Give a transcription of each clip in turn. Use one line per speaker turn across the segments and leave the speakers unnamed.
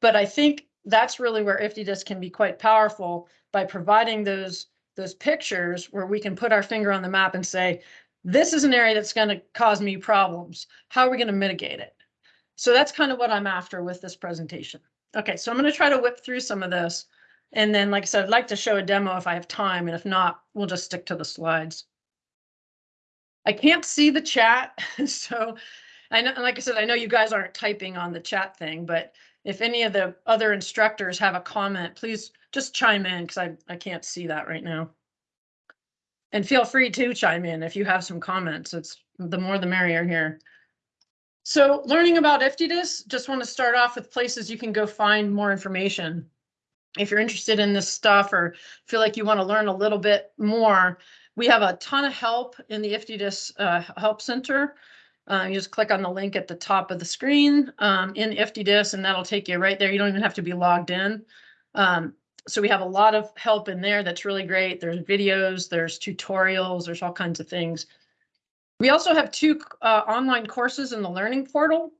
But I think that's really where IFTDIS can be quite powerful by providing those those pictures where we can put our finger on the map and say, this is an area that's going to cause me problems. How are we going to mitigate it? So that's kind of what I'm after with this presentation. Okay, so I'm going to try to whip through some of this. And then, like I said, I'd like to show a demo if I have time. And if not, we'll just stick to the slides. I can't see the chat. So I know, like I said, I know you guys aren't typing on the chat thing, but if any of the other instructors have a comment, please just chime in because I, I can't see that right now. And feel free to chime in if you have some comments. It's the more the merrier here. So learning about IFTDIS, just want to start off with places you can go find more information. If you're interested in this stuff or feel like you want to learn a little bit more, we have a ton of help in the IFTDIS uh, Help Center. Uh, you just click on the link at the top of the screen um, in IFTDIS and that'll take you right there. You don't even have to be logged in. Um, so we have a lot of help in there that's really great. There's videos, there's tutorials, there's all kinds of things. We also have two uh, online courses in the learning portal.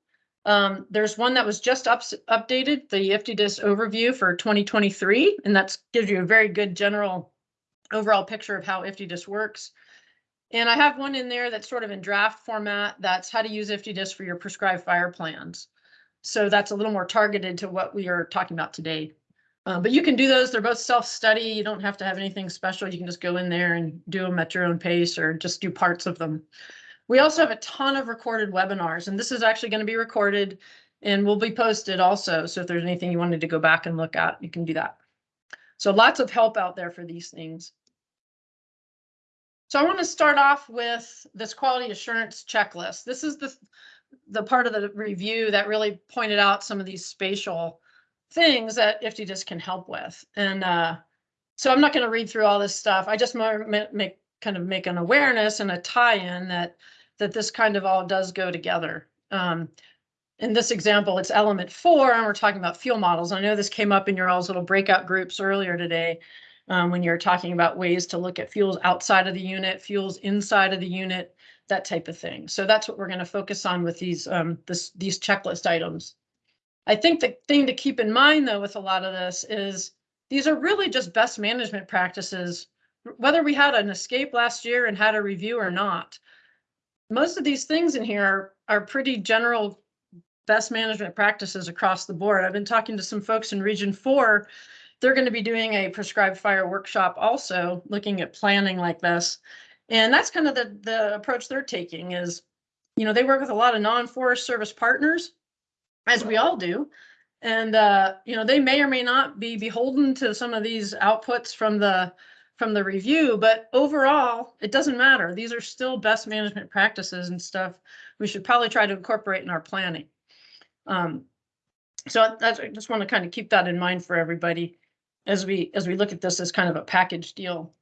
Um, there's one that was just up, updated, the IFTDIS overview for 2023, and that gives you a very good general overall picture of how IFTDIS works. And I have one in there that's sort of in draft format. That's how to use IFTDIS for your prescribed fire plans. So that's a little more targeted to what we are talking about today. Uh, but you can do those. They're both self-study. You don't have to have anything special. You can just go in there and do them at your own pace or just do parts of them. We also have a ton of recorded webinars, and this is actually going to be recorded and will be posted also. So if there's anything you wanted to go back and look at, you can do that. So lots of help out there for these things. So I want to start off with this quality assurance checklist. This is the, the part of the review that really pointed out some of these spatial things that IFTDIS can help with. And uh, so I'm not going to read through all this stuff. I just want make kind of make an awareness and a tie-in that that this kind of all does go together. Um, in this example, it's element four, and we're talking about fuel models. I know this came up in your all's little breakout groups earlier today um, when you're talking about ways to look at fuels outside of the unit, fuels inside of the unit, that type of thing. So that's what we're going to focus on with these um, this, these checklist items. I think the thing to keep in mind though with a lot of this is these are really just best management practices, whether we had an escape last year and had a review or not. Most of these things in here are, are pretty general best management practices across the board. I've been talking to some folks in Region 4 they're going to be doing a prescribed fire workshop also looking at planning like this. And that's kind of the, the approach they're taking is, you know, they work with a lot of non-forest service partners, as we all do. And, uh, you know, they may or may not be beholden to some of these outputs from the from the review, but overall, it doesn't matter. These are still best management practices and stuff we should probably try to incorporate in our planning. Um, so that's, I just want to kind of keep that in mind for everybody as we as we look at this as kind of a package deal.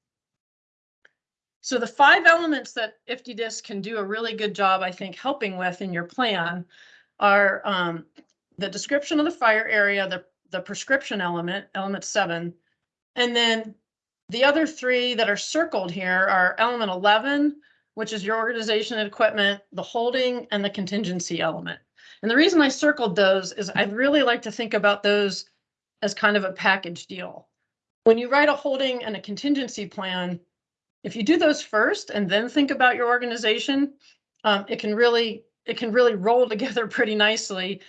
So the five elements that IFTDIS can do a really good job, I think, helping with in your plan are um, the description of the fire area, the, the prescription element, element seven, and then the other three that are circled here are element 11, which is your organization and equipment, the holding, and the contingency element. And the reason I circled those is I'd really like to think about those as kind of a package deal. When you write a holding and a contingency plan, if you do those first and then think about your organization, um, it can really it can really roll together pretty nicely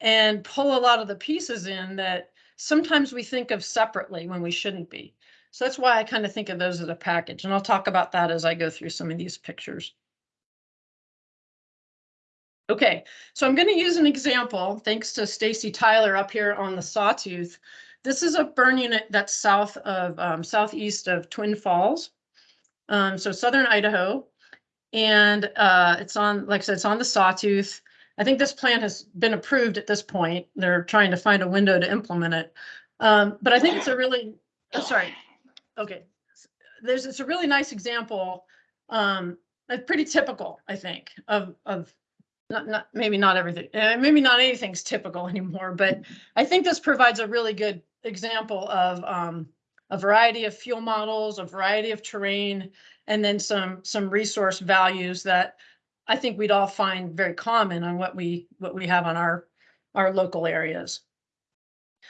and pull a lot of the pieces in that sometimes we think of separately when we shouldn't be. So that's why I kind of think of those as a package. And I'll talk about that as I go through some of these pictures. Okay, so I'm going to use an example, thanks to Stacy Tyler up here on the Sawtooth. This is a burn unit that's south of, um, southeast of Twin Falls. Um, so southern Idaho. And uh, it's on, like I said, it's on the Sawtooth. I think this plan has been approved at this point. They're trying to find a window to implement it. Um, but I think it's a really, oh, sorry. Okay. There's, it's a really nice example. Um, pretty typical, I think, of, of not, not maybe not everything, uh, maybe not anything's typical anymore, but I think this provides a really good example of um, a variety of fuel models, a variety of terrain, and then some some resource values that I think we'd all find very common on what we what we have on our our local areas.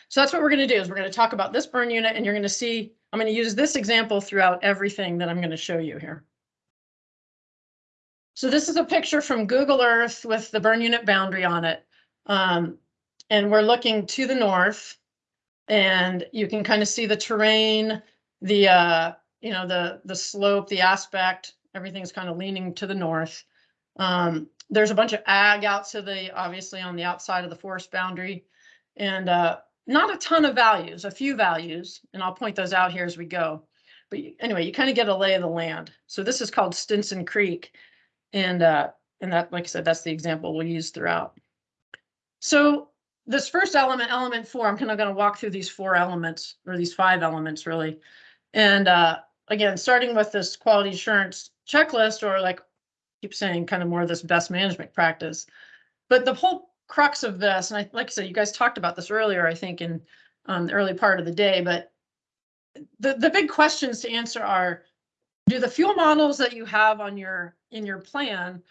So that's what we're gonna do is we're gonna talk about this burn unit and you're gonna see, I'm gonna use this example throughout everything that I'm gonna show you here. So this is a picture from Google Earth with the burn unit boundary on it. Um, and we're looking to the north. And you can kind of see the terrain, the, uh, you know, the, the slope, the aspect, everything's kind of leaning to the north. Um, there's a bunch of ag out to the, obviously on the outside of the forest boundary. And, uh, not a ton of values, a few values, and I'll point those out here as we go. But anyway, you kind of get a lay of the land. So this is called Stinson Creek. And, uh, and that, like I said, that's the example we'll use throughout. So this first element, element four, I'm kind of going to walk through these four elements or these five elements really. And, uh, again, starting with this quality assurance checklist or like keep saying kind of more of this best management practice. But the whole crux of this, and I, like I said, you guys talked about this earlier, I think in um, the early part of the day, but the, the big questions to answer are, do the fuel models that you have on your, in your plan,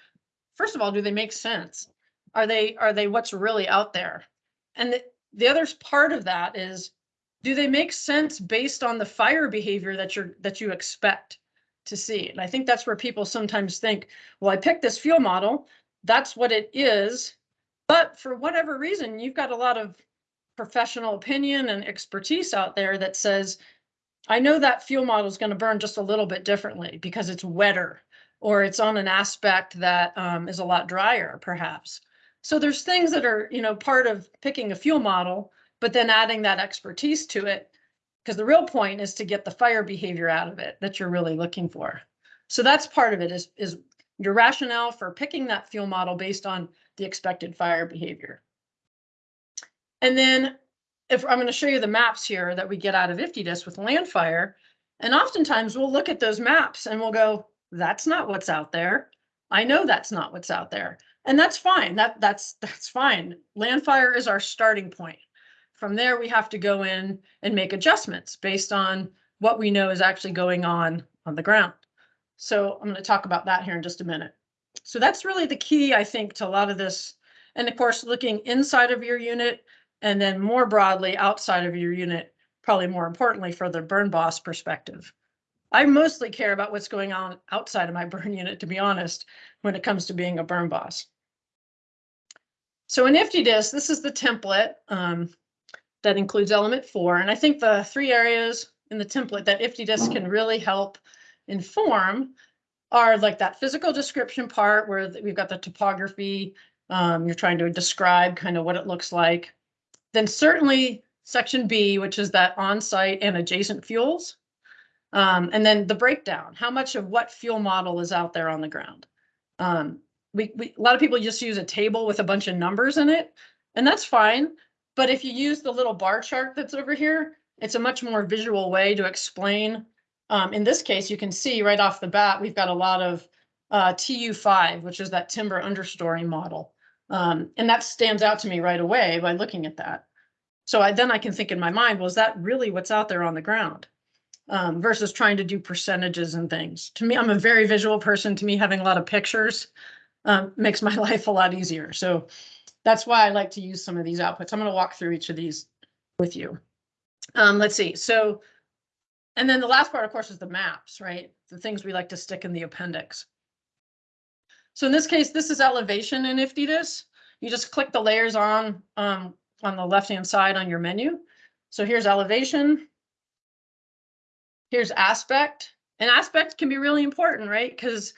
first of all, do they make sense? Are they, are they what's really out there? And the, the other part of that is, do they make sense based on the fire behavior that you're, that you expect to see? And I think that's where people sometimes think, well, I picked this fuel model, that's what it is. But for whatever reason, you've got a lot of professional opinion and expertise out there that says, I know that fuel model is going to burn just a little bit differently because it's wetter or it's on an aspect that um, is a lot drier, perhaps. So there's things that are, you know, part of picking a fuel model, but then adding that expertise to it. Because the real point is to get the fire behavior out of it that you're really looking for. So that's part of it is, is your rationale for picking that fuel model based on the expected fire behavior. And then if I'm going to show you the maps here that we get out of IFTDIS with Landfire, and oftentimes we'll look at those maps and we'll go, that's not what's out there. I know that's not what's out there. And that's fine. That that's that's fine. Landfire is our starting point. From there, we have to go in and make adjustments based on what we know is actually going on on the ground. So I'm going to talk about that here in just a minute. So that's really the key, I think, to a lot of this. And of course, looking inside of your unit and then more broadly outside of your unit, probably more importantly for the burn boss perspective. I mostly care about what's going on outside of my burn unit, to be honest, when it comes to being a burn boss. So in IFTDIS, this is the template um, that includes element four. And I think the three areas in the template that IFTDIS can really help inform are like that physical description part where we've got the topography. Um, you're trying to describe kind of what it looks like. Then certainly section B, which is that on-site and adjacent fuels. Um, and then the breakdown, how much of what fuel model is out there on the ground. Um, we, we, a lot of people just use a table with a bunch of numbers in it, and that's fine. But if you use the little bar chart that's over here, it's a much more visual way to explain. Um, in this case, you can see right off the bat, we've got a lot of uh, TU5, which is that timber understory model. Um, and that stands out to me right away by looking at that. So I, then I can think in my mind, well, is that really what's out there on the ground? Um, versus trying to do percentages and things. To me, I'm a very visual person. To me, having a lot of pictures um, makes my life a lot easier. So that's why I like to use some of these outputs. I'm going to walk through each of these with you. Um, let's see. So, and then the last part, of course, is the maps, right? The things we like to stick in the appendix. So in this case, this is elevation in IFTDIS. You just click the layers on um, on the left-hand side on your menu. So here's elevation. Here's aspect. And aspect can be really important, right? Because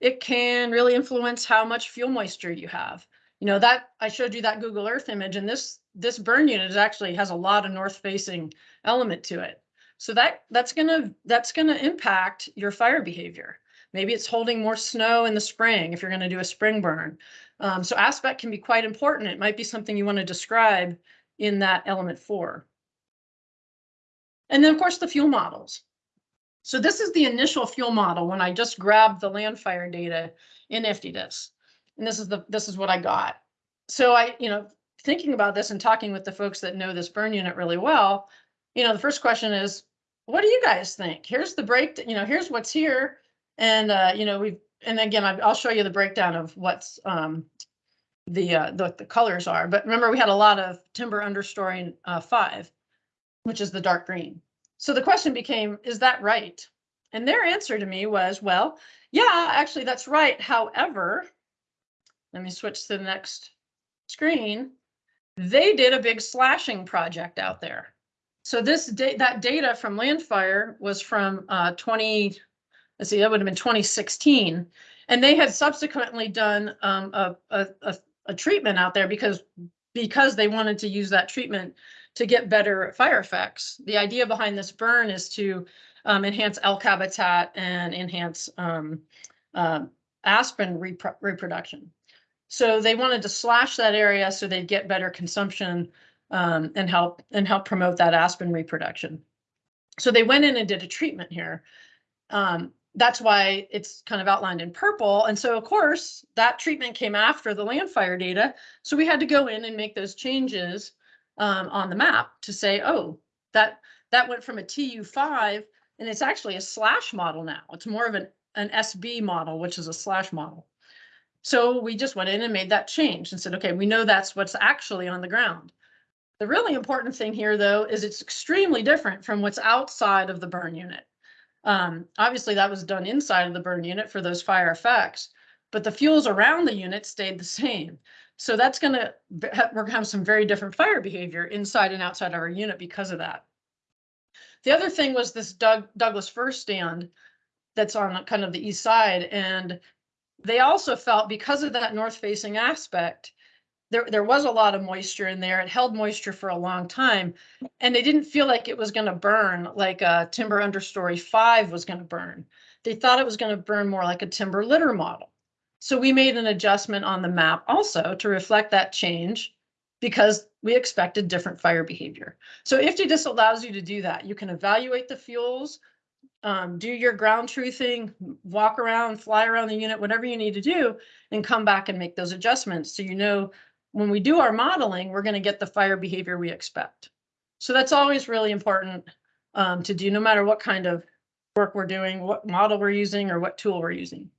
it can really influence how much fuel moisture you have. You know, that I showed you that Google Earth image and this this burn unit actually has a lot of north facing element to it. So that that's gonna that's gonna impact your fire behavior. Maybe it's holding more snow in the spring if you're going to do a spring burn. Um, so aspect can be quite important. It might be something you want to describe in that element four. And then of course the fuel models. So this is the initial fuel model when I just grabbed the Landfire data in IFTDIS. And this is the this is what I got. So I, you know, thinking about this and talking with the folks that know this burn unit really well, you know, the first question is, what do you guys think? Here's the break, you know, here's what's here. And, uh, you know, we've, and again, I'll show you the breakdown of what's, um, the, uh, the, the colors are. But remember, we had a lot of timber understory, uh, five, which is the dark green. So the question became, is that right? And their answer to me was, well, yeah, actually, that's right. However, let me switch to the next screen. They did a big slashing project out there. So this da- that data from Landfire was from uh, 20, let's see, that would have been 2016. And they had subsequently done um, a, a, a, treatment out there because because they wanted to use that treatment to get better fire effects. The idea behind this burn is to um, enhance elk habitat and enhance um, uh, aspen repro- reproduction. So they wanted to slash that area so they'd get better consumption um, and help and help promote that aspen reproduction. So they went in and did a treatment here. Um, that's why it's kind of outlined in purple. And so of course that treatment came after the Landfire data. So we had to go in and make those changes um, on the map to say, oh, that that went from a TU5 and it's actually a slash model now. It's more of an, an SB model, which is a slash model. So we just went in and made that change and said, okay, we know that's what's actually on the ground. The really important thing here, though, is it's extremely different from what's outside of the burn unit. Um, obviously, that was done inside of the burn unit for those fire effects, but the fuels around the unit stayed the same. So that's going to we're going to have some very different fire behavior inside and outside of our unit because of that. The other thing was this Doug, Douglas fir stand that's on kind of the east side, and they also felt because of that north facing aspect there, there was a lot of moisture in there. It held moisture for a long time. And they didn't feel like it was going to burn like a timber understory five was going to burn. They thought it was going to burn more like a timber litter model. So we made an adjustment on the map also to reflect that change because we expected different fire behavior. So IFTDIS allows you to do that. You can evaluate the fuels, um, do your ground truthing, walk around, fly around the unit, whatever you need to do, and come back and make those adjustments so you know when we do our modeling, we're going to get the fire behavior we expect. So that's always really important um, to do, no matter what kind of work we're doing, what model we're using, or what tool we're using.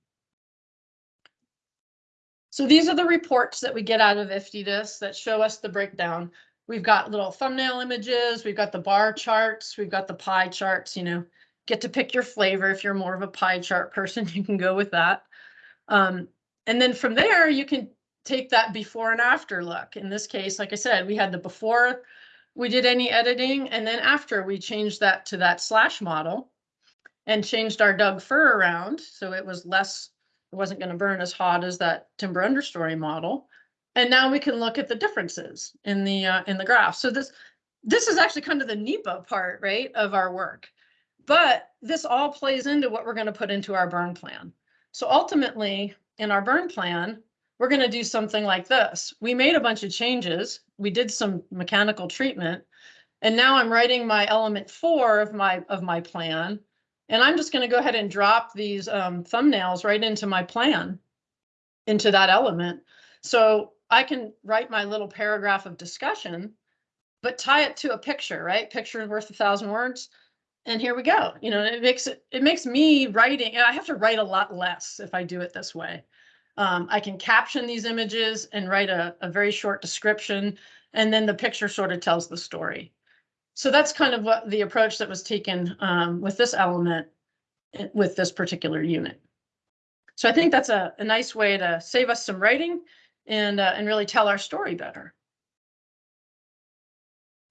So these are the reports that we get out of IFTDIS that show us the breakdown. We've got little thumbnail images, we've got the bar charts, we've got the pie charts, you know, get to pick your flavor. If you're more of a pie chart person, you can go with that. Um, and then from there, you can take that before and after look. In this case, like I said, we had the before we did any editing and then after we changed that to that slash model and changed our Doug fir around. So it was less, it wasn't going to burn as hot as that timber understory model. And now we can look at the differences in the uh, in the graph. So this this is actually kind of the NEPA part, right, of our work. But this all plays into what we're going to put into our burn plan. So ultimately, in our burn plan, we're going to do something like this. We made a bunch of changes. We did some mechanical treatment. And now I'm writing my element four of my of my plan. And I'm just going to go ahead and drop these um, thumbnails right into my plan, into that element. So I can write my little paragraph of discussion, but tie it to a picture, right? Picture worth a thousand words. And here we go. You know, it makes it, it makes me writing, I have to write a lot less if I do it this way. Um, I can caption these images and write a, a very short description, and then the picture sort of tells the story. So that's kind of what the approach that was taken um, with this element eh, with this particular unit. So I think that's a, a nice way to save us some writing and, uh, and really tell our story better.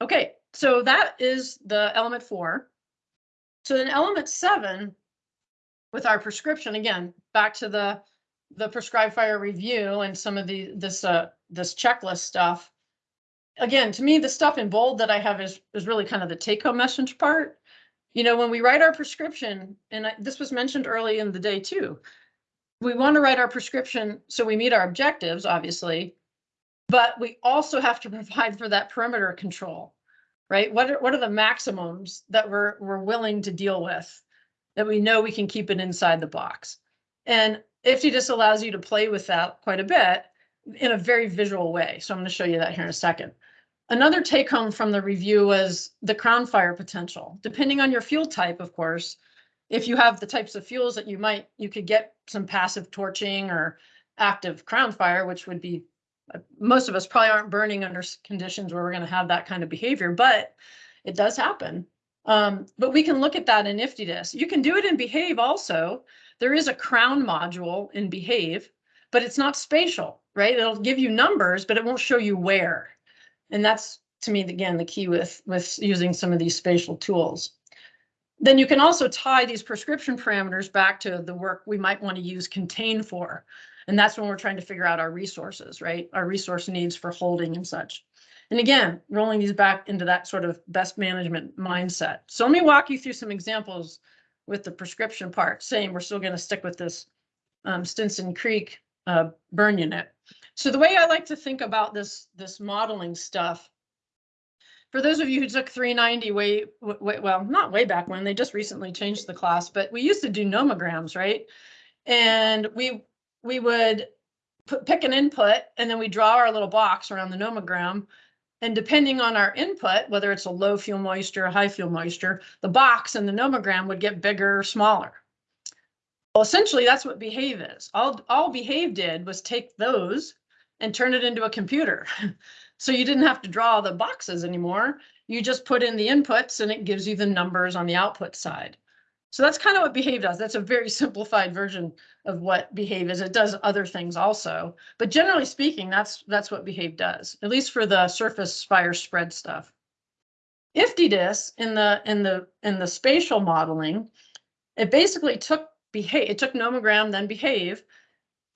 Okay, so that is the element four. So then element seven, with our prescription, again, back to the the prescribed fire review and some of the, this, uh, this checklist stuff. Again, to me, the stuff in bold that I have is, is really kind of the take home message part. You know, when we write our prescription, and I, this was mentioned early in the day too, we want to write our prescription so we meet our objectives, obviously, but we also have to provide for that perimeter control, right? What are, what are the maximums that we're, we're willing to deal with that we know we can keep it inside the box? And IFTDIS allows you to play with that quite a bit in a very visual way. So I'm going to show you that here in a second. Another take home from the review was the crown fire potential. Depending on your fuel type, of course, if you have the types of fuels that you might, you could get some passive torching or active crown fire, which would be most of us probably aren't burning under conditions where we're gonna have that kind of behavior, but it does happen. Um, but we can look at that in IFTDIS. You can do it in Behave also. There is a crown module in Behave, but it's not spatial, right? It'll give you numbers, but it won't show you where. And that's, to me, again, the key with, with using some of these spatial tools. Then you can also tie these prescription parameters back to the work we might want to use contain for. And that's when we're trying to figure out our resources, right? Our resource needs for holding and such. And again, rolling these back into that sort of best management mindset. So let me walk you through some examples with the prescription part, saying we're still going to stick with this um, Stinson Creek uh, burn unit. So the way I like to think about this, this modeling stuff, for those of you who took 390 way, way, well, not way back when, they just recently changed the class, but we used to do nomograms, right? And we, we would put, pick an input and then we draw our little box around the nomogram. And depending on our input, whether it's a low fuel moisture, a high fuel moisture, the box and the nomogram would get bigger or smaller. Well, essentially, that's what Behave is. All, all Behave did was take those and turn it into a computer. So you didn't have to draw the boxes anymore. You just put in the inputs and it gives you the numbers on the output side. So that's kind of what Behave does. That's a very simplified version of what Behave is. It does other things also, but generally speaking, that's that's what Behave does, at least for the surface fire spread stuff. IFTDIS in the in the in the spatial modeling, it basically took behave, it took nomogram, then behave,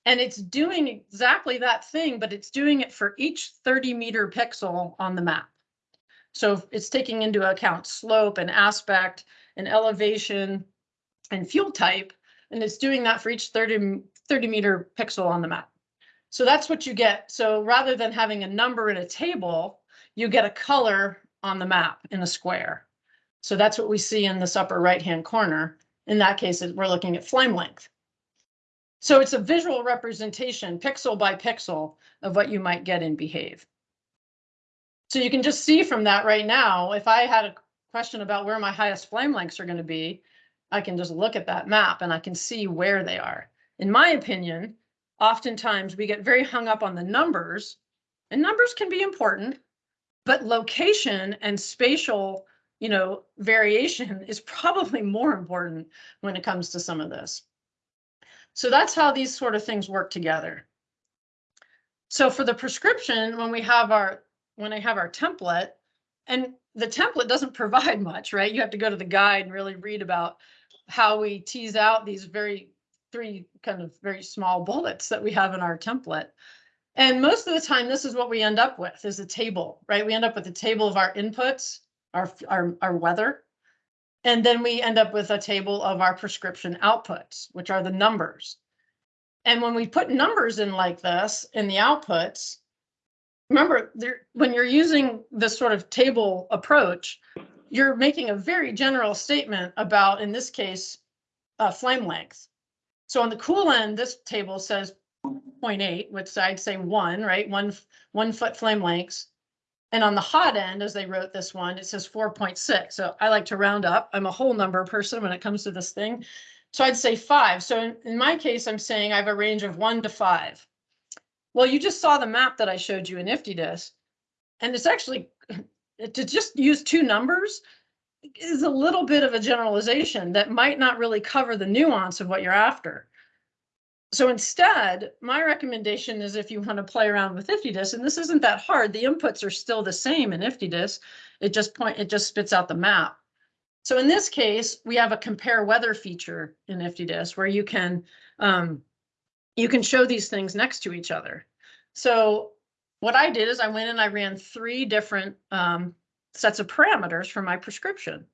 and it's doing exactly that thing, but it's doing it for each 30 meter pixel on the map. So it's taking into account slope and aspect and elevation and fuel type, and it's doing that for each 30, 30 meter pixel on the map. So that's what you get. So rather than having a number in a table, you get a color on the map in a square. So that's what we see in this upper right-hand corner. In that case, we're looking at flame length. So it's a visual representation, pixel by pixel, of what you might get in Behave. So you can just see from that right now, if I had a question about where my highest flame lengths are going to be, I can just look at that map and I can see where they are. In my opinion, oftentimes we get very hung up on the numbers, and numbers can be important, but location and spatial, you know, variation is probably more important when it comes to some of this. So that's how these sort of things work together. So for the prescription, when we have our, when I have our template, and the template doesn't provide much, right? You have to go to the guide and really read about how we tease out these very three kind of very small bullets that we have in our template. And most of the time, this is what we end up with is a table, right? We end up with a table of our inputs, our, our, our weather, and then we end up with a table of our prescription outputs, which are the numbers. And when we put numbers in like this in the outputs, remember there, when you're using this sort of table approach, you're making a very general statement about, in this case, uh, flame length. So on the cool end, this table says 0.8, which I'd say one, right? One, one foot flame lengths. And on the hot end, as they wrote this one, it says four point six. So I like to round up. I'm a whole number person when it comes to this thing. So I'd say five. So in, in my case, I'm saying I have a range of one to five. Well, you just saw the map that I showed you in IFTDIS. And it's actually, to just use two numbers is a little bit of a generalization that might not really cover the nuance of what you're after. So instead, my recommendation is if you want to play around with IFTDIS, and this isn't that hard, the inputs are still the same in IFTDIS. It just point it just spits out the map. So in this case, we have a compare weather feature in IFTDIS where you can um, you can show these things next to each other. So what I did is I went and I ran three different um, sets of parameters for my prescription.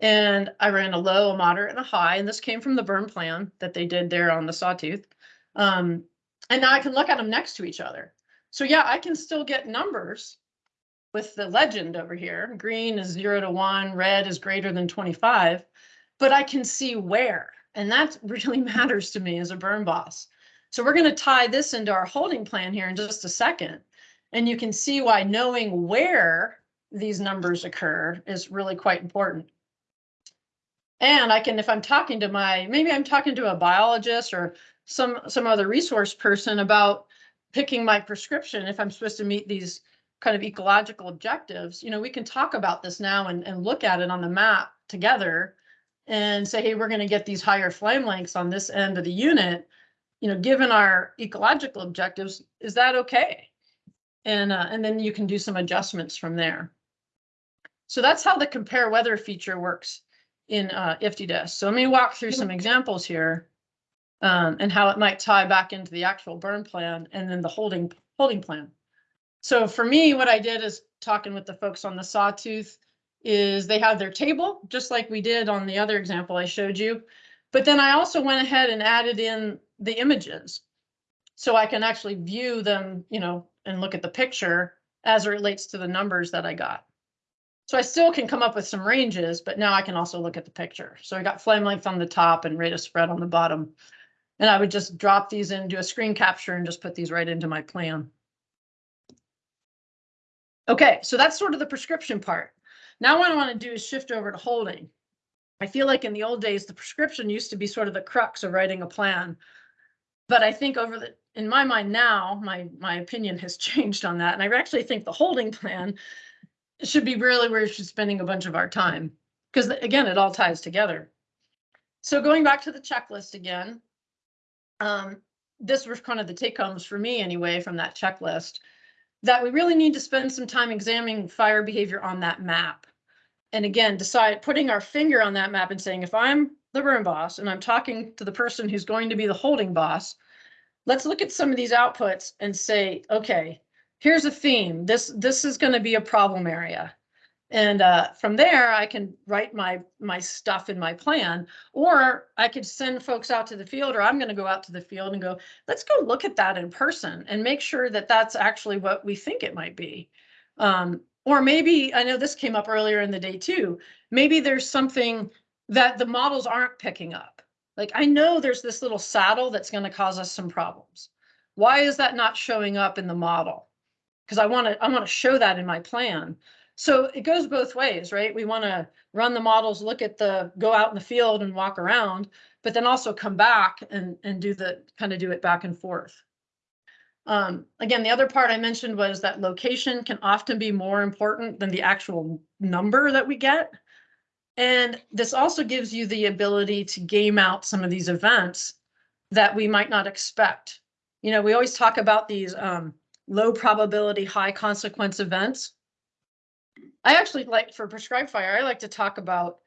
And I ran a low, a moderate, and a high, and this came from the burn plan that they did there on the sawtooth. Um, and now I can look at them next to each other. So yeah, I can still get numbers with the legend over here. Green is zero to one, red is greater than 25, but I can see where, and that really matters to me as a burn boss. So we're gonna tie this into our holding plan here in just a second. And you can see why knowing where these numbers occur is really quite important. And I can, if I'm talking to my, maybe I'm talking to a biologist or some, some other resource person about picking my prescription, if I'm supposed to meet these kind of ecological objectives, you know, we can talk about this now and, and look at it on the map together and say, hey, we're going to get these higher flame lengths on this end of the unit. You know, given our ecological objectives, is that okay? And, uh, and then you can do some adjustments from there. So that's how the compare weather feature works in uh, IFTDIS. So let me walk through some examples here um, and how it might tie back into the actual burn plan and then the holding holding plan. So for me, what I did is talking with the folks on the sawtooth is they have their table, just like we did on the other example I showed you. But then I also went ahead and added in the images. So I can actually view them, you know, and look at the picture as it relates to the numbers that I got. So I still can come up with some ranges, but now I can also look at the picture. So I got flame length on the top and rate of spread on the bottom. And I would just drop these into a screen capture and just put these right into my plan. Okay, so that's sort of the prescription part. Now what I want to do is shift over to holding. I feel like in the old days, the prescription used to be sort of the crux of writing a plan. But I think over the, in my mind now, my, my opinion has changed on that. And I actually think the holding plan should be really where we're spending a bunch of our time. Because again, it all ties together. So going back to the checklist again, um, this was kind of the take homes for me anyway from that checklist that we really need to spend some time examining fire behavior on that map. And again, decide putting our finger on that map and saying, if I'm the burn boss and I'm talking to the person who's going to be the holding boss, let's look at some of these outputs and say, okay, here's a theme. This this is going to be a problem area. And uh, from there, I can write my my stuff in my plan, or I could send folks out to the field, or I'm going to go out to the field and go, let's go look at that in person and make sure that that's actually what we think it might be. Um, or maybe I know this came up earlier in the day too. Maybe there's something that the models aren't picking up. Like I know there's this little saddle that's going to cause us some problems. Why is that not showing up in the model? Because I want to I want to show that in my plan. So it goes both ways, right? We want to run the models, look at the, go out in the field and walk around, but then also come back and, and do the, kind of do it back and forth. Um, again, the other part I mentioned was that location can often be more important than the actual number that we get. And this also gives you the ability to game out some of these events that we might not expect. You know, we always talk about these um, low probability, high consequence events. I actually like for prescribed fire, I like to talk about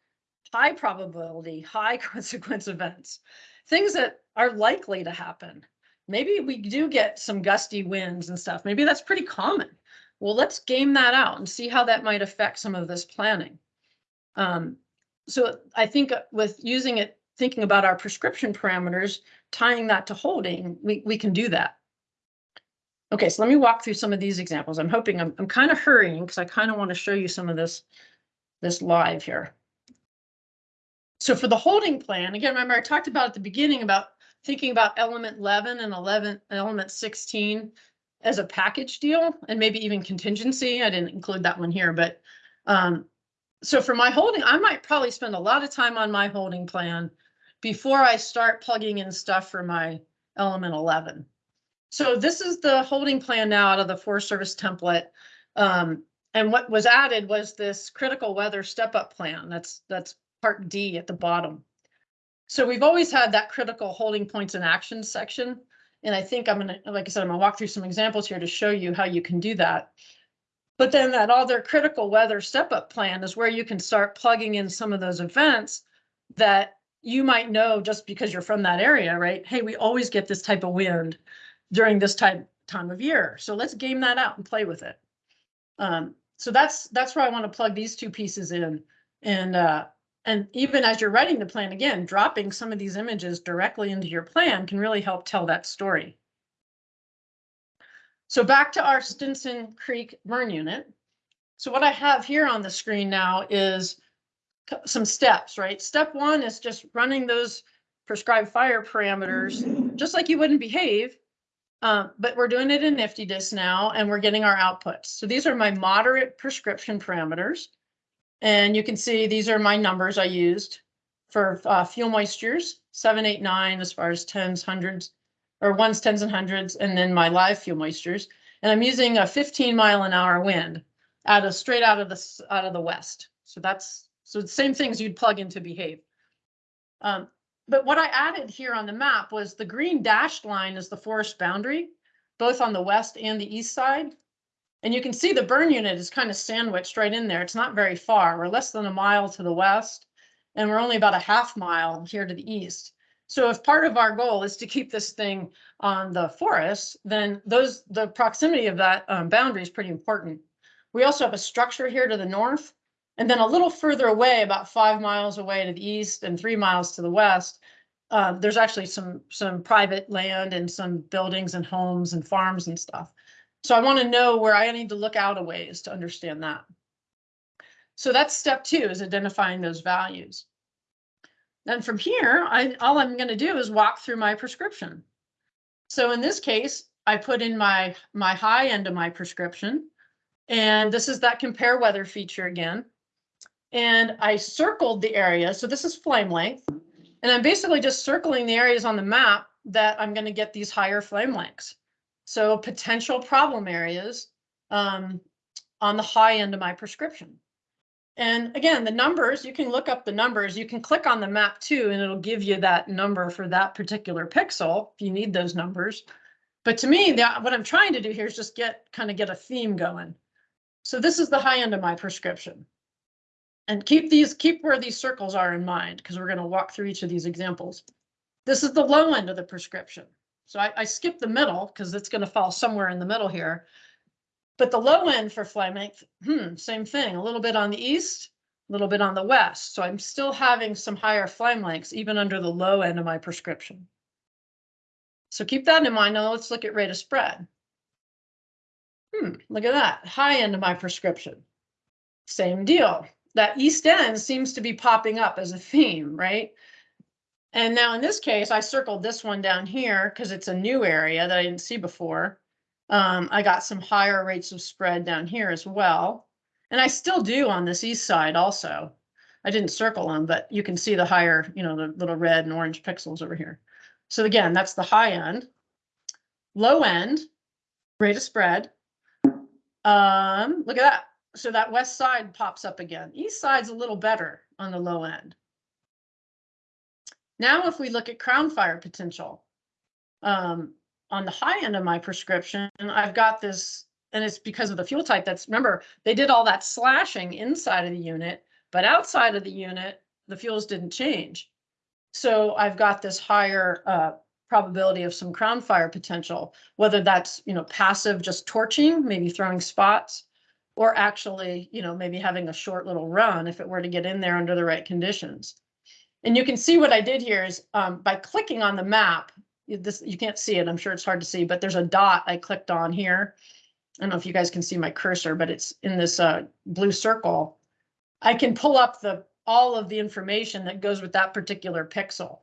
high probability, high consequence events, things that are likely to happen. Maybe we do get some gusty winds and stuff. Maybe that's pretty common. Well, let's game that out and see how that might affect some of this planning. Um, so I think with using it, thinking about our prescription parameters, tying that to holding, we, we can do that. Okay, so let me walk through some of these examples. I'm hoping I'm, I'm kind of hurrying because I kind of want to show you some of this, this live here. So for the holding plan, again, remember I talked about at the beginning about thinking about element 11 and 11, element 16 as a package deal and maybe even contingency. I didn't include that one here, but um, so for my holding, I might probably spend a lot of time on my holding plan before I start plugging in stuff for my element 11. So this is the holding plan now out of the Forest Service template. Um, and what was added was this critical weather step up plan. That's that's part D at the bottom. So we've always had that critical holding points and actions section. And I think I'm gonna, like I said, I'm gonna walk through some examples here to show you how you can do that. But then that other critical weather step up plan is where you can start plugging in some of those events that you might know just because you're from that area, right? Hey, we always get this type of wind during this type time of year. So let's game that out and play with it. Um, so that's that's where I want to plug these two pieces in. And uh, and even as you're writing the plan again, dropping some of these images directly into your plan can really help tell that story. So back to our Stinson Creek burn unit. So what I have here on the screen now is some steps, right? Step one is just running those prescribed fire parameters, just like you wouldn't behave, uh, but we're doing it in IFTDIS now and we're getting our outputs. So these are my moderate prescription parameters. And you can see these are my numbers I used for uh, fuel moistures, seven, eight, nine, as far as tens, hundreds, or ones, tens and hundreds, and then my live fuel moistures. And I'm using a fifteen mile an hour wind out of, straight out of the, out of the west. So that's, so the same things you'd plug into behave. Um, but what I added here on the map was the green dashed line is the forest boundary, both on the west and the east side. And you can see the burn unit is kind of sandwiched right in there. It's not very far. We're less than a mile to the west. And we're only about a half mile here to the east. So if part of our goal is to keep this thing on the forest, then those, the proximity of that um, boundary is pretty important. We also have a structure here to the north. And then a little further away, about five miles away to the east and three miles to the west, uh, there's actually some, some private land and some buildings and homes and farms and stuff. So I want to know where I need to look out a ways to understand that. So that's step two is identifying those values. Then from here, I, all I'm going to do is walk through my prescription. So in this case, I put in my, my high end of my prescription. And this is that compare weather feature again. And I circled the area. So this is flame length. And I'm basically just circling the areas on the map that I'm going to get these higher flame lengths. So potential problem areas um, on the high end of my prescription. And again, the numbers, you can look up the numbers. You can click on the map too, and it'll give you that number for that particular pixel if you need those numbers. But to me, what I'm trying to do here is just get kind of get a theme going. So this is the high end of my prescription. And keep these, keep where these circles are in mind, because we're going to walk through each of these examples. This is the low end of the prescription. So I, I skipped the middle because it's going to fall somewhere in the middle here. But the low end for flame length, hmm, same thing, a little bit on the east, a little bit on the west. So I'm still having some higher flame lengths even under the low end of my prescription. So keep that in mind. Now let's look at rate of spread. Hmm, look at that, high end of my prescription. Same deal. That east end seems to be popping up as a theme, right? And now in this case, I circled this one down here because it's a new area that I didn't see before. Um, I got some higher rates of spread down here as well. And I still do on this east side also. I didn't circle them, but you can see the higher, you know, the little red and orange pixels over here. So again, that's the high end. Low end, rate of spread. Um, look at that. So that west side pops up again. East side's a little better on the low end. Now, if we look at crown fire potential, um, on the high end of my prescription, I've got this, and it's because of the fuel type that's, remember, they did all that slashing inside of the unit, but outside of the unit, the fuels didn't change. So I've got this higher uh, probability of some crown fire potential, whether that's, you know, passive, just torching, maybe throwing spots, or actually, you know, maybe having a short little run if it were to get in there under the right conditions. And you can see what I did here is um, by clicking on the map, you- this, you can't see it, I'm sure it's hard to see, but there's a dot I clicked on here. I don't know if you guys can see my cursor, but it's in this uh, blue circle. I can pull up the, all of the information that goes with that particular pixel.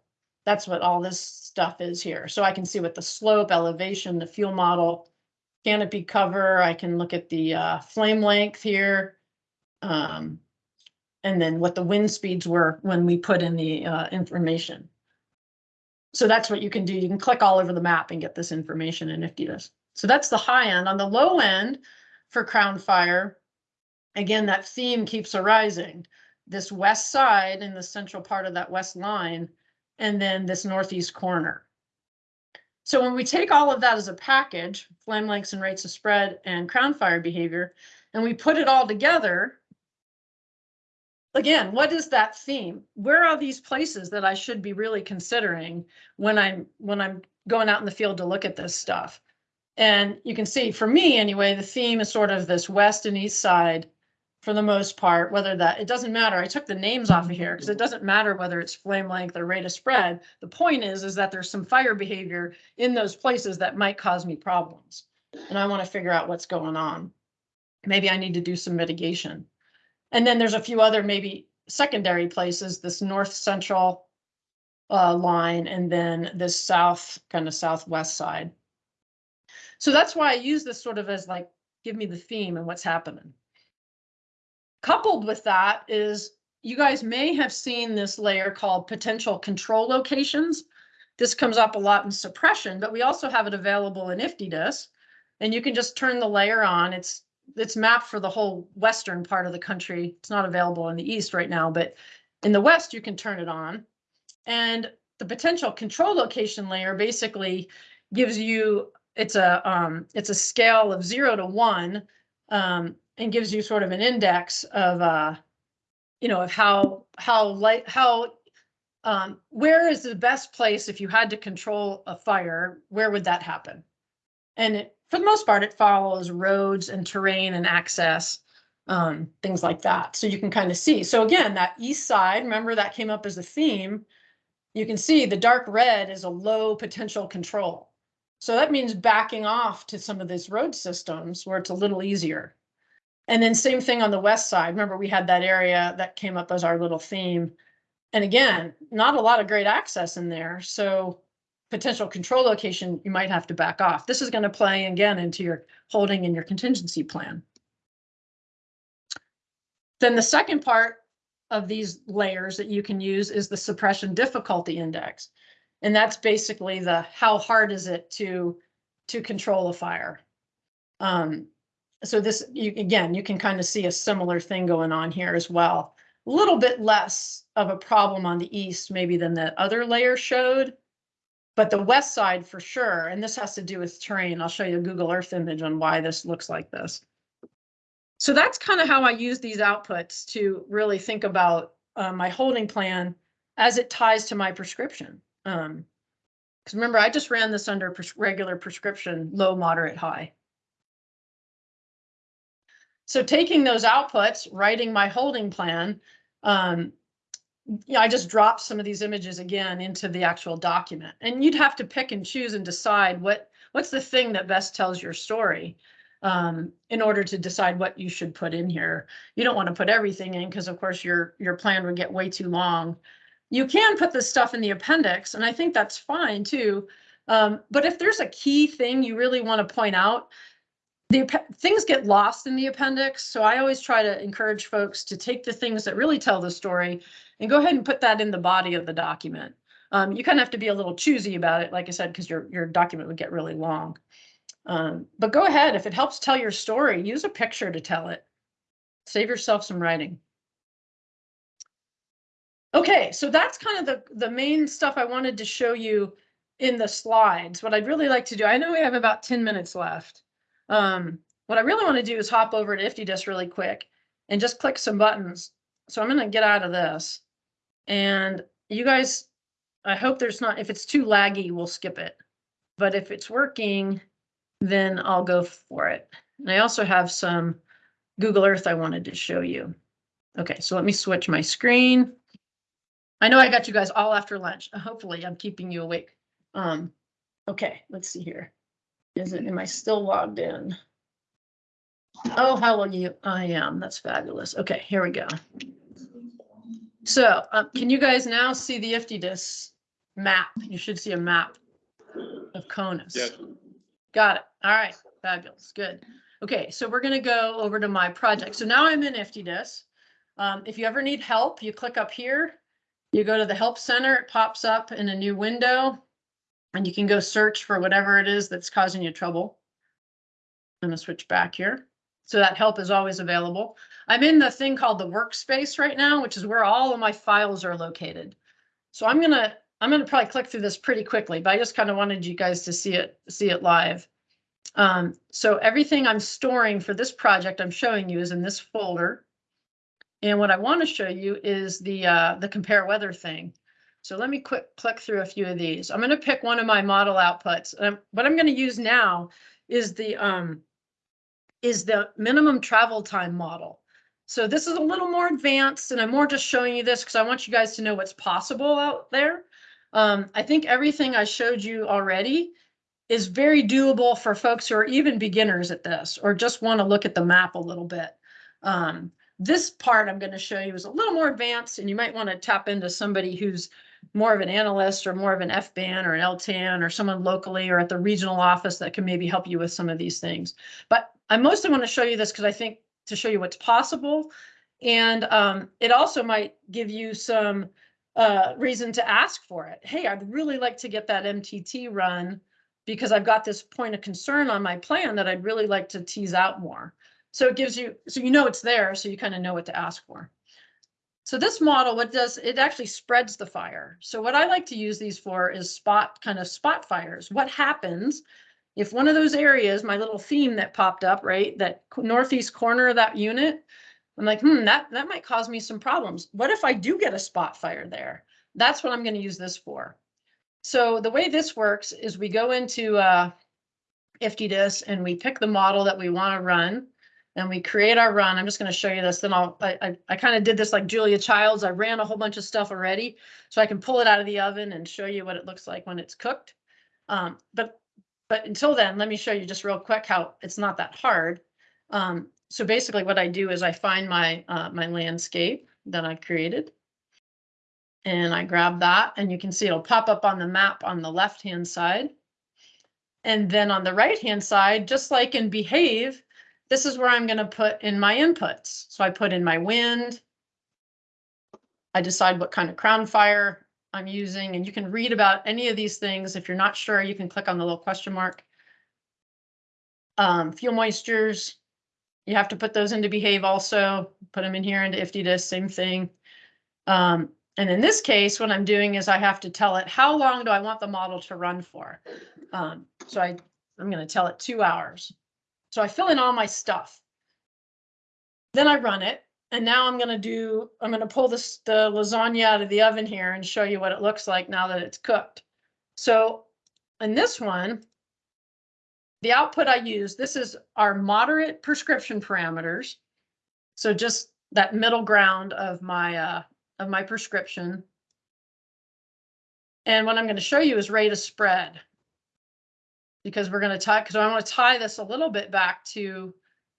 That's what all this stuff is here. So I can see what the slope, elevation, the fuel model, canopy cover, I can look at the uh, flame length here. Um, and then what the wind speeds were when we put in the uh, information. So that's what you can do. You can click all over the map and get this information in IFTDIS. So that's the high end. On the low end for Crown Fire, again, that theme keeps arising. This west side in the central part of that west line, and then this northeast corner. So when we take all of that as a package, flame lengths and rates of spread and crown fire behavior, and we put it all together, again, what is that theme? Where are these places that I should be really considering when I'm when I'm going out in the field to look at this stuff? And you can see for me anyway, the theme is sort of this west and east side for the most part, whether that, it doesn't matter. I took the names off of here because it doesn't matter whether it's flame length or rate of spread. The point is, is that there's some fire behavior in those places that might cause me problems. And I want to figure out what's going on. Maybe I need to do some mitigation. And then there's a few other maybe secondary places, this north central uh, line and then this south, kind of southwest side. So that's why I use this sort of as like, give me the theme and what's happening. Coupled with that is you guys may have seen this layer called potential control locations. This comes up a lot in suppression, but we also have it available in IFTDIS. And you can just turn the layer on. It's it's mapped for the whole western part of the country. It's not available in the east right now, but in the west you can turn it on. And the potential control location layer basically gives you it's a um, it's a scale of zero to one um, and gives you sort of an index of uh, you know of how how light how um, where is the best place if you had to control a fire where would that happen and it, for the most part it follows roads and terrain and access um, things like that so you can kind of see so again that east side remember that came up as a theme you can see the dark red is a low potential control so that means backing off to some of these road systems where it's a little easier. And then same thing on the west side. Remember, we had that area that came up as our little theme. And again, not a lot of great access in there. So potential control location, you might have to back off. This is going to play again into your holding and your contingency plan. Then the second part of these layers that you can use is the suppression difficulty index. And that's basically the how hard is it to to control a fire. Um, so this you again you can kind of see a similar thing going on here as well. A little bit less of a problem on the east maybe than the other layer showed, but the west side for sure. And this has to do with terrain. I'll show you a Google Earth image on why this looks like this. So that's kind of how I use these outputs to really think about uh, my holding plan as it ties to my prescription. Um, because remember, I just ran this under pres regular prescription, low, moderate, high. So taking those outputs, writing my holding plan, um, yeah, I just dropped some of these images again into the actual document. And you'd have to pick and choose and decide what what's the thing that best tells your story um, in order to decide what you should put in here. You don't want to put everything in because of course your your plan would get way too long you can put this stuff in the appendix, and I think that's fine too. Um, but if there's a key thing you really want to point out, the things get lost in the appendix. So I always try to encourage folks to take the things that really tell the story and go ahead and put that in the body of the document. Um, you kind of have to be a little choosy about it, like I said, because your, your document would get really long. Um, but go ahead, if it helps tell your story, use a picture to tell it. Save yourself some writing. Okay, so that's kind of the, the main stuff I wanted to show you in the slides. What I'd really like to do, I know we have about 10 minutes left. Um, what I really want to do is hop over to IFTDIS really quick and just click some buttons. So I'm going to get out of this. And you guys, I hope there's not, if it's too laggy, we'll skip it. But if it's working, then I'll go for it. And I also have some Google Earth I wanted to show you. Okay, so let me switch my screen. I know I got you guys all after lunch. Hopefully I'm keeping you awake. Um, okay, let's see here. Is it, am I still logged in? Oh, how will you, I am, that's fabulous. Okay, here we go. So, um, can you guys now see the IFTDIS map? You should see a map of CONUS.
Yes.
Got it. All right, fabulous, good. Okay, so we're gonna go over to my project. So now I'm in IFTDIS. Um, if you ever need help, you click up here you go to the help center, it pops up in a new window and you can go search for whatever it is that's causing you trouble. I'm gonna switch back here. So that help is always available. I'm in the thing called the workspace right now, which is where all of my files are located. So I'm gonna I'm gonna probably click through this pretty quickly, but I just kind of wanted you guys to see it see it live. Um, so everything I'm storing for this project I'm showing you is in this folder. And what I want to show you is the uh, the compare weather thing. So let me quick click through a few of these. I'm going to pick one of my model outputs. Um, what I'm going to use now is the um, is the minimum travel time model. So this is a little more advanced and I'm more just showing you this because I want you guys to know what's possible out there. Um, I think everything I showed you already is very doable for folks who are even beginners at this or just want to look at the map a little bit. Um, this part I'm going to show you is a little more advanced and you might want to tap into somebody who's more of an analyst or more of an FBAN or an LTAN or someone locally or at the regional office that can maybe help you with some of these things. But I mostly want to show you this because I think to show you what's possible. And um, it also might give you some uh, reason to ask for it. Hey, I'd really like to get that MTT run because I've got this point of concern on my plan that I'd really like to tease out more. So it gives you, so you know it's there, so you kind of know what to ask for. So this model, what does, it actually spreads the fire. So what I like to use these for is spot, kind of spot fires. What happens if one of those areas, my little theme that popped up, right, that northeast corner of that unit, I'm like, hmm, that, that might cause me some problems. What if I do get a spot fire there? That's what I'm gonna use this for. So the way this works is we go into uh, and we pick the model that we want to run and we create our run. I'm just going to show you this. Then I'll, I, I, I kind of did this like Julia Childs. I ran a whole bunch of stuff already. So I can pull it out of the oven and show you what it looks like when it's cooked. Um, but, but until then, let me show you just real quick how it's not that hard. Um, so basically what I do is I find my, uh, my landscape that I created. And I grab that and you can see it'll pop up on the map on the left-hand side. And then on the right-hand side, just like in Behave, this is where I'm gonna put in my inputs. So I put in my wind. I decide what kind of crown fire I'm using, and you can read about any of these things. If you're not sure, you can click on the little question mark. Um, fuel moistures, you have to put those into Behave also, put them in here into IFTDIS, same thing. Um, and in this case, what I'm doing is I have to tell it, how long do I want the model to run for? Um, so I, I'm gonna tell it two hours. So I fill in all my stuff. Then I run it, and now I'm gonna do, I'm gonna pull this, the lasagna out of the oven here and show you what it looks like now that it's cooked. So in this one, the output I use, this is our moderate prescription parameters. So just that middle ground of my, uh, of my prescription. And what I'm going to show you is rate of spread. Because we're going to tie, because I want to tie this a little bit back to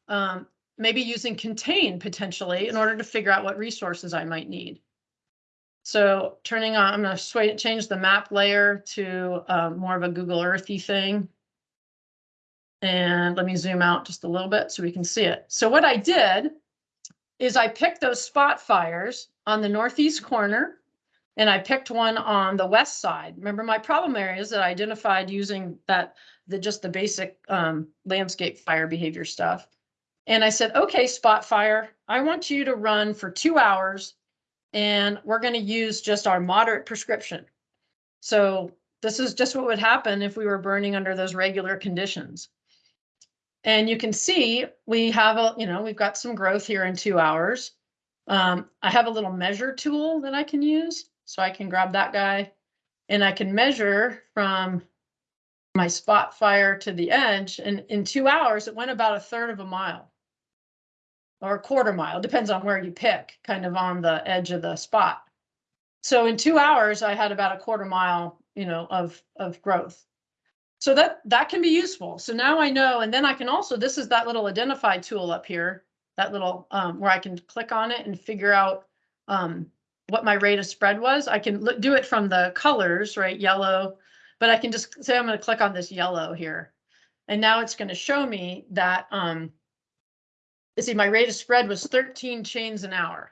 um, maybe using contain potentially in order to figure out what resources I might need. So turning on, I'm going to change the map layer to um, more of a Google Earthy thing. And let me zoom out just a little bit so we can see it. So what I did is I picked those spot fires on the northeast corner and I picked one on the west side. Remember my problem areas that I identified using that, the just the basic um, landscape fire behavior stuff. And I said, okay, spot fire, I want you to run for two hours and we're going to use just our moderate prescription. So this is just what would happen if we were burning under those regular conditions. And you can see we have a, you know, we've got some growth here in two hours. Um, I have a little measure tool that I can use. So I can grab that guy and I can measure from my spot fire to the edge. And in two hours, it went about a third of a mile or a quarter mile, depends on where you pick, kind of on the edge of the spot. So in two hours, I had about a quarter mile, you know, of, of growth. So that, that can be useful. So now I know, and then I can also, this is that little identify tool up here, that little, um, where I can click on it and figure out, um, what my rate of spread was. I can do it from the colors, right? Yellow, but I can just say, I'm going to click on this yellow here. And now it's going to show me that, um, see, my rate of spread was 13 chains an hour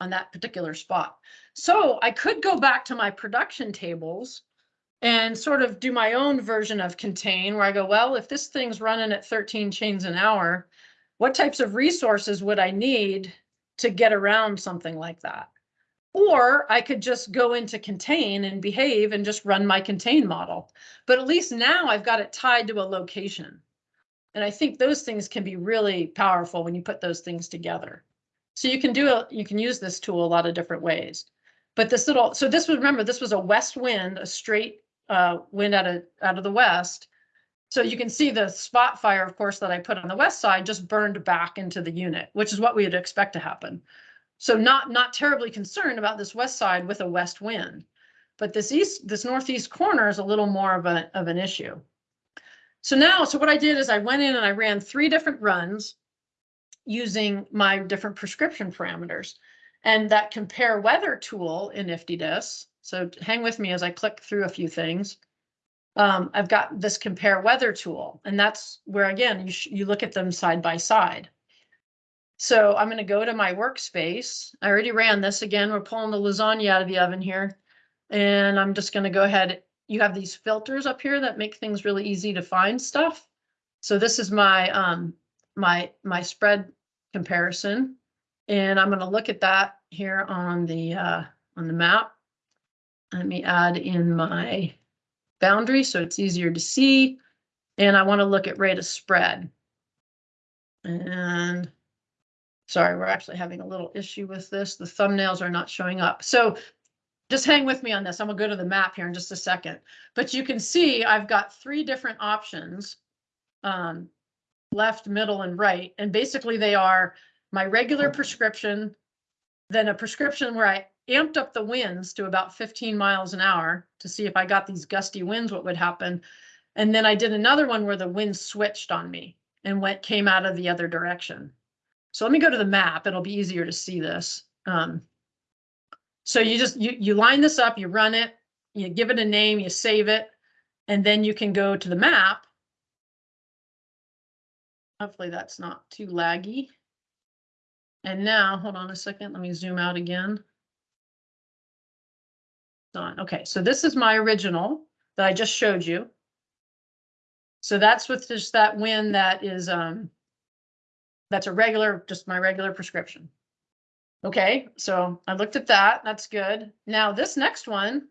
on that particular spot. So I could go back to my production tables and sort of do my own version of contain where I go, well, if this thing's running at 13 chains an hour, what types of resources would I need to get around something like that? Or I could just go into contain and behave and just run my contain model. But at least now I've got it tied to a location. And I think those things can be really powerful when you put those things together. So you can do it, you can use this tool a lot of different ways. But this little, so this was, remember, this was a west wind, a straight uh, wind out of, out of the west. So you can see the spot fire, of course, that I put on the west side just burned back into the unit, which is what we would expect to happen. So not, not terribly concerned about this west side with a west wind. But this east, this northeast corner is a little more of a, of an issue. So now, so what I did is I went in and I ran three different runs using my different prescription parameters. And that compare weather tool in IFTDIS, so hang with me as I click through a few things. Um, I've got this compare weather tool, and that's where, again, you, you look at them side by side. So I'm gonna go to my workspace. I already ran this again. We're pulling the lasagna out of the oven here. And I'm just gonna go ahead. You have these filters up here that make things really easy to find stuff. So this is my, um, my, my spread comparison. And I'm gonna look at that here on the, uh, on the map. Let me add in my boundary so it's easier to see. And I want to look at rate of spread. And sorry, we're actually having a little issue with this. The thumbnails are not showing up. So just hang with me on this. I'm gonna go to the map here in just a second. But you can see I've got three different options. Um, left, middle, and right. And basically they are my regular prescription, then a prescription where I amped up the winds to about 15 miles an hour to see if I got these gusty winds, what would happen. And then I did another one where the wind switched on me and went, came out of the other direction. So let me go to the map. It'll be easier to see this. Um, so you just, you, you line this up, you run it, you give it a name, you save it, and then you can go to the map. Hopefully that's not too laggy. And now, hold on a second, let me zoom out again. Done. Okay, so this is my original that I just showed you. So that's with just that wind that is, um, that's a regular, just my regular prescription. Okay, so I looked at that. That's good. Now this next one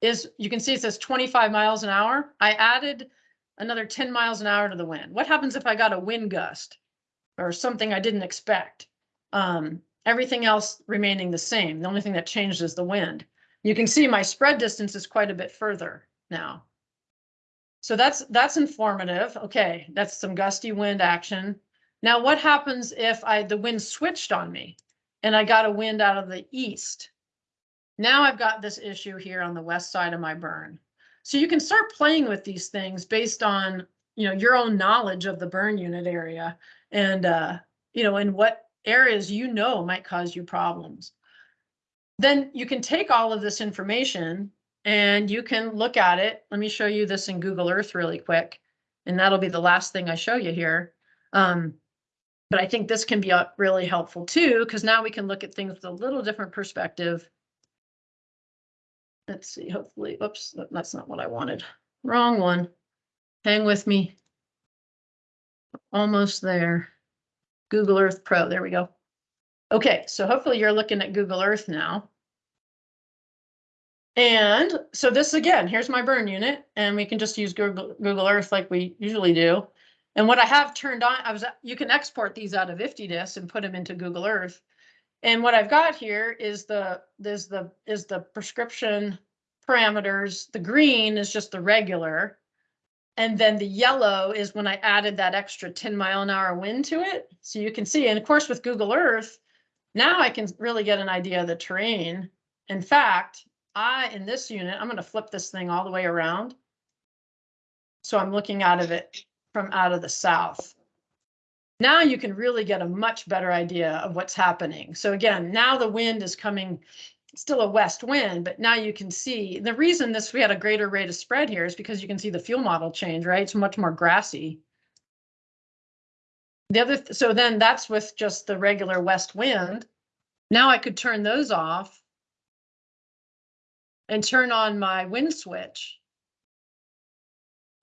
is, you can see it says 25 miles an hour. I added another 10 miles an hour to the wind. What happens if I got a wind gust or something I didn't expect? Um, everything else remaining the same. The only thing that changed is the wind. You can see my spread distance is quite a bit further now. So that's that's informative. Okay, that's some gusty wind action. Now what happens if I the wind switched on me and I got a wind out of the east? Now I've got this issue here on the west side of my burn. So you can start playing with these things based on, you know, your own knowledge of the burn unit area and uh, you know, and what areas you know might cause you problems. Then you can take all of this information and you can look at it. Let me show you this in Google Earth really quick. And that'll be the last thing I show you here. Um, but I think this can be uh, really helpful too, because now we can look at things with a little different perspective. Let's see, hopefully, oops, that's not what I wanted. Wrong one. Hang with me. Almost there. Google Earth Pro, there we go. Okay, so hopefully you're looking at Google Earth now. And so this again, here's my burn unit and we can just use Google, Google Earth like we usually do. And what I have turned on, I was, you can export these out of IFTDIS and put them into Google Earth. And what I've got here is the, is the, is the prescription parameters. The green is just the regular. And then the yellow is when I added that extra 10 mile an hour wind to it. So you can see, and of course with Google Earth, now I can really get an idea of the terrain. In fact, I, in this unit, I'm gonna flip this thing all the way around. So I'm looking out of it from out of the south. Now you can really get a much better idea of what's happening. So again, now the wind is coming still a west wind, but now you can see the reason this we had a greater rate of spread here is because you can see the fuel model change, right? It's much more grassy. The other, th so then that's with just the regular west wind. Now I could turn those off and turn on my wind switch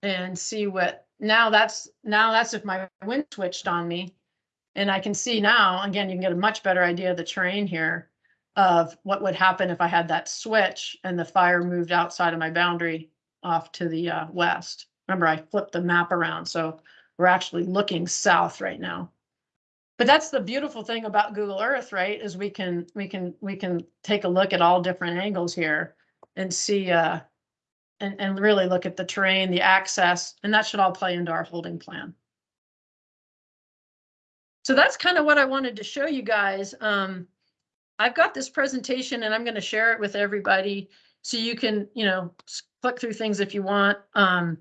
and see what, now that's, now that's if my wind switched on me. And I can see now, again, you can get a much better idea of the terrain here of what would happen if I had that switch and the fire moved outside of my boundary off to the uh, west. Remember, I flipped the map around, so we're actually looking south right now. But that's the beautiful thing about Google Earth, right? Is we can we can we can take a look at all different angles here and see uh and and really look at the terrain, the access, and that should all play into our holding plan. So that's kind of what I wanted to show you guys. Um, I've got this presentation and I'm going to share it with everybody so you can, you know, click through things if you want. Um,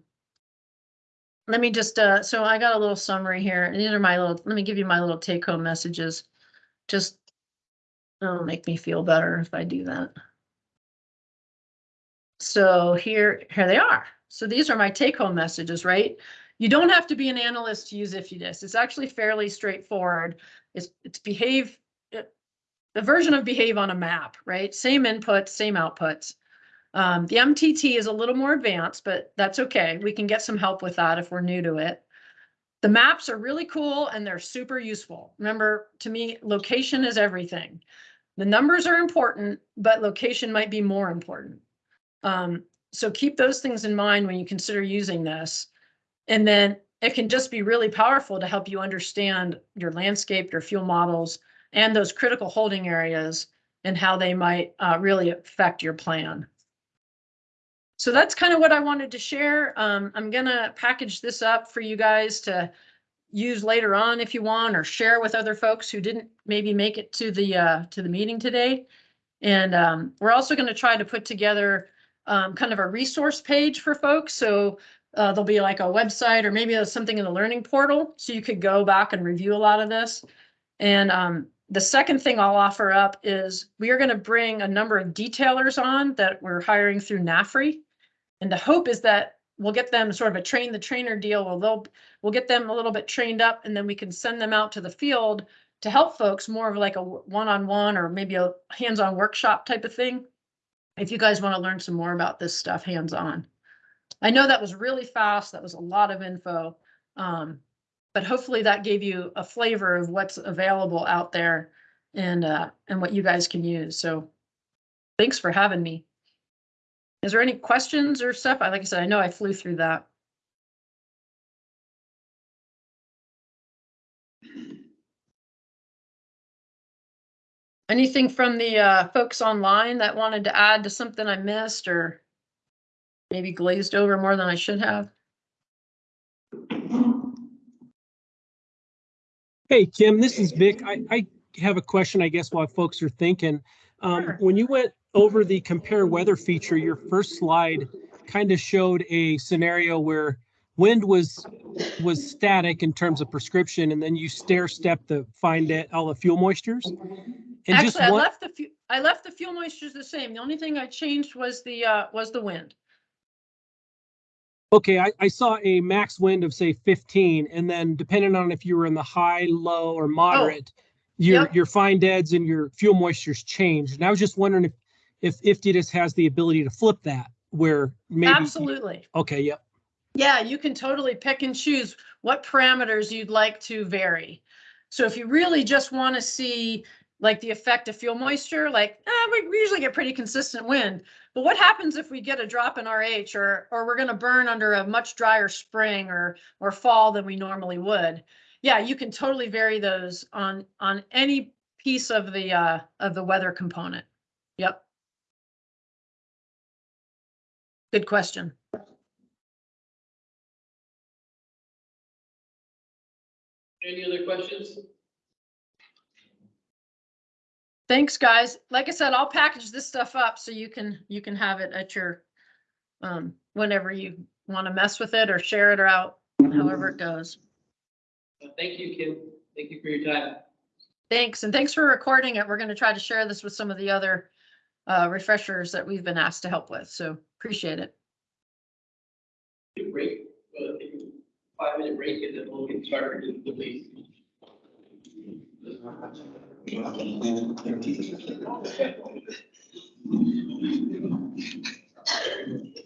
let me just, uh, so I got a little summary here. And these are my little, let me give you my little take home messages. Just, it'll make me feel better if I do that. So here, here they are. So these are my take home messages, right? You don't have to be an analyst to use IFTDIS. It's actually fairly straightforward. It's, it's behave, it- the version of behave on a map, right? Same inputs, same outputs. Um, the MTT is a little more advanced, but that's okay. We can get some help with that if we're new to it. The maps are really cool and they're super useful. Remember, to me, location is everything. The numbers are important, but location might be more important. Um, so keep those things in mind when you consider using this. And then it can just be really powerful to help you understand your landscape, your fuel models, and those critical holding areas and how they might uh, really affect your plan. So that's kind of what I wanted to share. Um, I'm gonna package this up for you guys to use later on if you want, or share with other folks who didn't maybe make it to the, uh, to the meeting today. And, um, we're also gonna try to put together, um, kind of a resource page for folks. So, uh, there'll be like a website or maybe something in the learning portal, so you could go back and review a lot of this. And, um, the second thing I'll offer up is we are gonna bring a number of detailers on that we're hiring through NAFRI. And the hope is that we'll get them sort of a train the trainer deal, where they'll, we'll get them a little bit trained up and then we can send them out to the field to help folks more of like a one-on-one or maybe a hands-on workshop type of thing. If you guys want to learn some more about this stuff hands-on. I know that was really fast. That was a lot of info. Um, but hopefully that gave you a flavor of what's available out there and, uh, and what you guys can use. So thanks for having me. Is there any questions or stuff? I, like I said, I know I flew through that. Anything from the, uh, folks online that wanted to add to something I missed or maybe glazed over more than I should have?
Hey, Kim, this is Vic. I, I have a question, I guess, while folks are thinking. Um,
Sure.
when you went over the compare weather feature, your first slide kind of showed a scenario where wind was, was static in terms of prescription, and then you stair step the, find it, all the fuel moistures. And just
Actually, I
one,
left the, fu- I left the fuel moistures the same. The only thing I changed was the, uh, was the wind.
okay, I, I saw a max wind of say fifteen, and then depending on if you were in the high, low, or moderate, your,
Oh, Yep.
your fine deads and your fuel moistures changed. And I was just wondering if, if IFTDIS has the ability to flip that where maybe.
Absolutely.
Okay, yep.
Yeah, you can totally pick and choose what parameters you'd like to vary. So if you really just want to see like the effect of fuel moisture, like eh, we usually get pretty consistent wind. But what happens if we get a drop in RH or or we're going to burn under a much drier spring or or fall than we normally would? Yeah, you can totally vary those on on any piece of the uh of the weather component. Yep. Good question.
Any other questions?
Thanks, guys. Like I said, I'll package this stuff up so you can, you can have it at your, um, whenever you want to mess with it or share it or out, however it goes.
Thank you, Kim. Thank you for your time.
Thanks, and thanks for recording it. We're going to try to share this with some of the other uh, refreshers that we've been asked to help with, so appreciate it.
Break, uh, five minute break and then we'll get started with the Thank you.